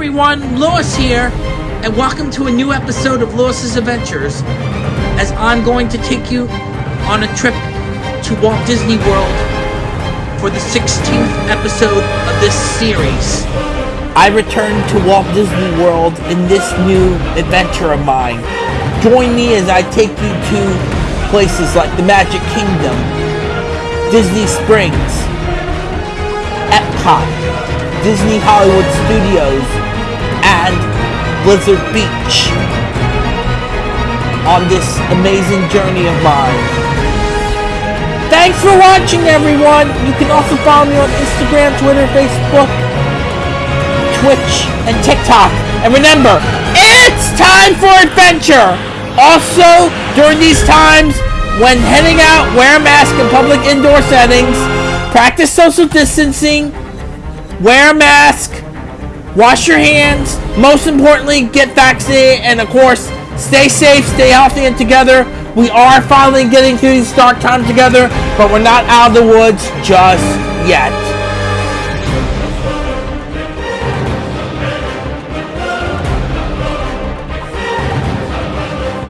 everyone, Lewis here, and welcome to a new episode of Lewis's Adventures. As I'm going to take you on a trip to Walt Disney World for the 16th episode of this series. I return to Walt Disney World in this new adventure of mine. Join me as I take you to places like the Magic Kingdom, Disney Springs, Epcot, Disney Hollywood Studios, Blizzard Beach on this amazing journey of mine. Thanks for watching, everyone! You can also follow me on Instagram, Twitter, Facebook, Twitch, and TikTok. And remember, it's time for adventure! Also, during these times, when heading out, wear a mask in public indoor settings, practice social distancing, wear a mask, wash your hands, most importantly, get vaccinated, and of course, stay safe, stay healthy, and together. We are finally getting through these dark times together, but we're not out of the woods just yet.